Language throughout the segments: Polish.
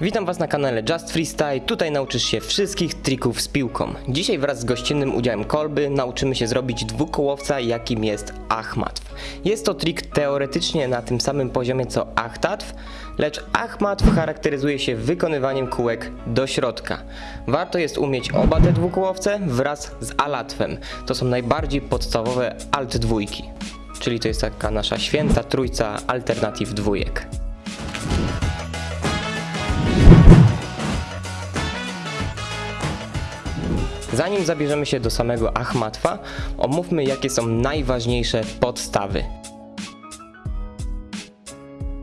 Witam Was na kanale Just Freestyle, tutaj nauczysz się wszystkich trików z piłką. Dzisiaj wraz z gościnnym udziałem kolby nauczymy się zrobić dwukołowca jakim jest Achmatw. Jest to trik teoretycznie na tym samym poziomie co Achtatw, lecz Achmatw charakteryzuje się wykonywaniem kółek do środka. Warto jest umieć oba te dwukołowce wraz z Alatwem. To są najbardziej podstawowe alt dwójki, czyli to jest taka nasza święta trójca alternatyw dwójek. Zanim zabierzemy się do samego Achmatwa, omówmy jakie są najważniejsze podstawy.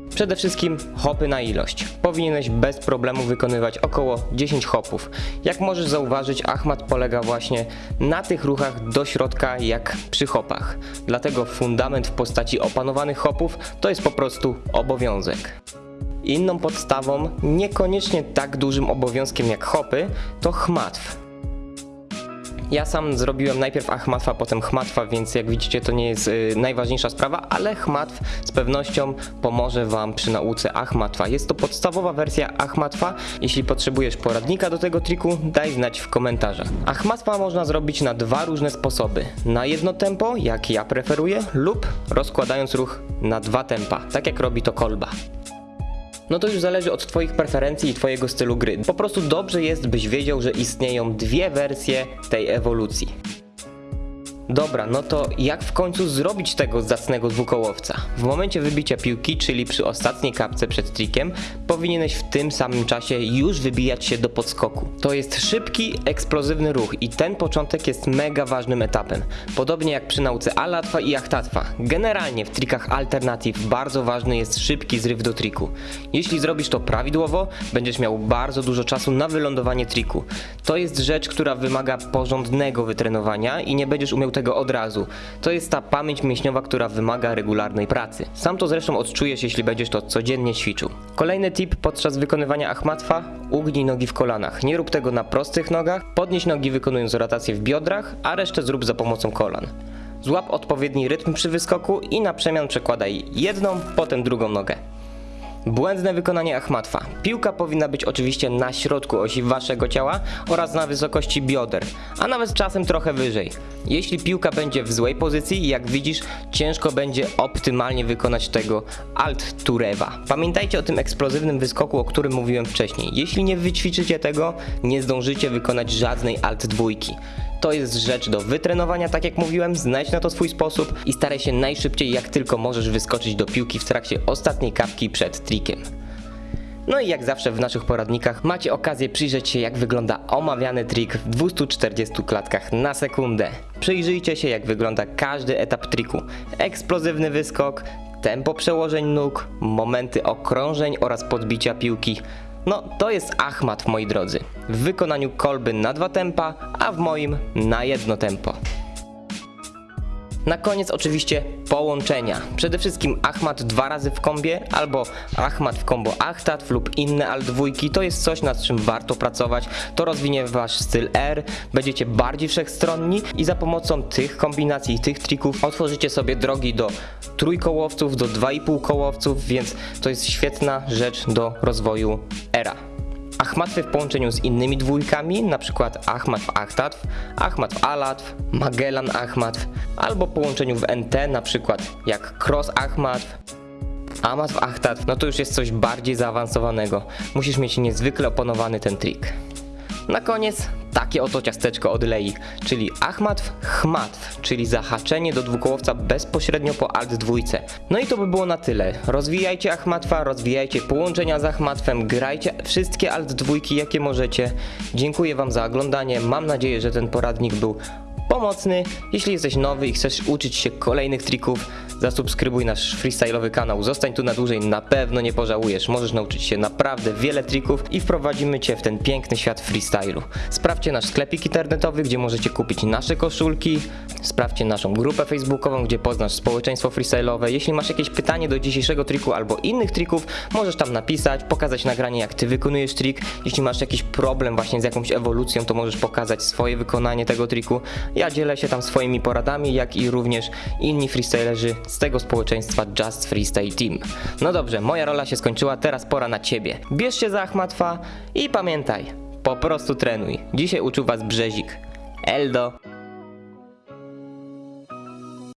Przede wszystkim hopy na ilość. Powinieneś bez problemu wykonywać około 10 hopów. Jak możesz zauważyć, Achmat polega właśnie na tych ruchach do środka jak przy hopach. Dlatego fundament w postaci opanowanych hopów to jest po prostu obowiązek. Inną podstawą, niekoniecznie tak dużym obowiązkiem jak hopy, to chmatw. Ja sam zrobiłem najpierw Achmatwa, potem Chmatwa, więc jak widzicie to nie jest y, najważniejsza sprawa, ale Chmatw z pewnością pomoże Wam przy nauce Achmatwa. Jest to podstawowa wersja Achmatwa. Jeśli potrzebujesz poradnika do tego triku, daj znać w komentarzach. Achmatwa można zrobić na dwa różne sposoby. Na jedno tempo, jak ja preferuję, lub rozkładając ruch na dwa tempa, tak jak robi to kolba no to już zależy od Twoich preferencji i Twojego stylu gry. Po prostu dobrze jest, byś wiedział, że istnieją dwie wersje tej ewolucji. Dobra, no to jak w końcu zrobić tego zacnego dwukołowca? W momencie wybicia piłki, czyli przy ostatniej kapce przed trikiem, powinieneś w tym samym czasie już wybijać się do podskoku. To jest szybki, eksplozywny ruch i ten początek jest mega ważnym etapem. Podobnie jak przy nauce Alatwa i Achtatwa. Generalnie w trikach alternatyw bardzo ważny jest szybki zryw do triku. Jeśli zrobisz to prawidłowo, będziesz miał bardzo dużo czasu na wylądowanie triku. To jest rzecz, która wymaga porządnego wytrenowania i nie będziesz umiał tego od razu. To jest ta pamięć mięśniowa, która wymaga regularnej pracy. Sam to zresztą odczujesz, jeśli będziesz to codziennie ćwiczył. Kolejny tip podczas wykonywania achmatwa: ugnij nogi w kolanach. Nie rób tego na prostych nogach, podnieś nogi wykonując rotację w biodrach, a resztę zrób za pomocą kolan. Złap odpowiedni rytm przy wyskoku i na przemian przekładaj jedną, potem drugą nogę. Błędne wykonanie Achmatwa. Piłka powinna być oczywiście na środku osi waszego ciała oraz na wysokości bioder, a nawet czasem trochę wyżej. Jeśli piłka będzie w złej pozycji, jak widzisz, ciężko będzie optymalnie wykonać tego alt turewa. Pamiętajcie o tym eksplozywnym wyskoku, o którym mówiłem wcześniej. Jeśli nie wyćwiczycie tego, nie zdążycie wykonać żadnej alt dwójki. To jest rzecz do wytrenowania, tak jak mówiłem, znajdź na to swój sposób i staraj się najszybciej jak tylko możesz wyskoczyć do piłki w trakcie ostatniej kapki przed trikiem. No i jak zawsze w naszych poradnikach macie okazję przyjrzeć się jak wygląda omawiany trik w 240 klatkach na sekundę. Przyjrzyjcie się jak wygląda każdy etap triku. Eksplozywny wyskok, tempo przełożeń nóg, momenty okrążeń oraz podbicia piłki. No to jest Achmat moi drodzy. W wykonaniu kolby na dwa tempa, a w moim na jedno tempo. Na koniec oczywiście połączenia. Przede wszystkim Achmat dwa razy w kombie albo Achmat w kombo Achtat lub inne alt dwójki. To jest coś nad czym warto pracować. To rozwinie wasz styl R, będziecie bardziej wszechstronni i za pomocą tych kombinacji tych trików otworzycie sobie drogi do trójkołowców, do 2,5 kołowców, więc to jest świetna rzecz do rozwoju. Achmatwy w połączeniu z innymi dwójkami, np. Achmatw Achtatw, Achmatw Alatw, Magellan Achmatw, albo połączeniu w NT, np. jak Cross Achmatw, Amatw Achtatw, no to już jest coś bardziej zaawansowanego. Musisz mieć niezwykle opanowany ten trik. Na koniec takie oto ciasteczko od Lei, czyli Achmatw Chmatw, czyli zahaczenie do dwukołowca bezpośrednio po alt dwójce. No i to by było na tyle. Rozwijajcie Achmatwa, rozwijajcie połączenia z Achmatwem, grajcie wszystkie alt dwójki jakie możecie. Dziękuję Wam za oglądanie, mam nadzieję, że ten poradnik był pomocny. Jeśli jesteś nowy i chcesz uczyć się kolejnych trików, zasubskrybuj nasz freestyle'owy kanał. Zostań tu na dłużej, na pewno nie pożałujesz. Możesz nauczyć się naprawdę wiele trików i wprowadzimy Cię w ten piękny świat freestylu. Sprawdźcie nasz sklepik internetowy, gdzie możecie kupić nasze koszulki. Sprawdźcie naszą grupę facebookową, gdzie poznasz społeczeństwo freestyle'owe. Jeśli masz jakieś pytanie do dzisiejszego triku albo innych trików, możesz tam napisać, pokazać nagranie jak Ty wykonujesz trik. Jeśli masz jakiś problem właśnie z jakąś ewolucją, to możesz pokazać swoje wykonanie tego triku. Ja Ja dzielę się tam swoimi poradami, jak i również inni freestylerzy z tego społeczeństwa Just Freestyle Team. No dobrze, moja rola się skończyła, teraz pora na ciebie. Bierz się za Achmatwa i pamiętaj, po prostu trenuj. Dzisiaj uczył was Brzezik. Eldo.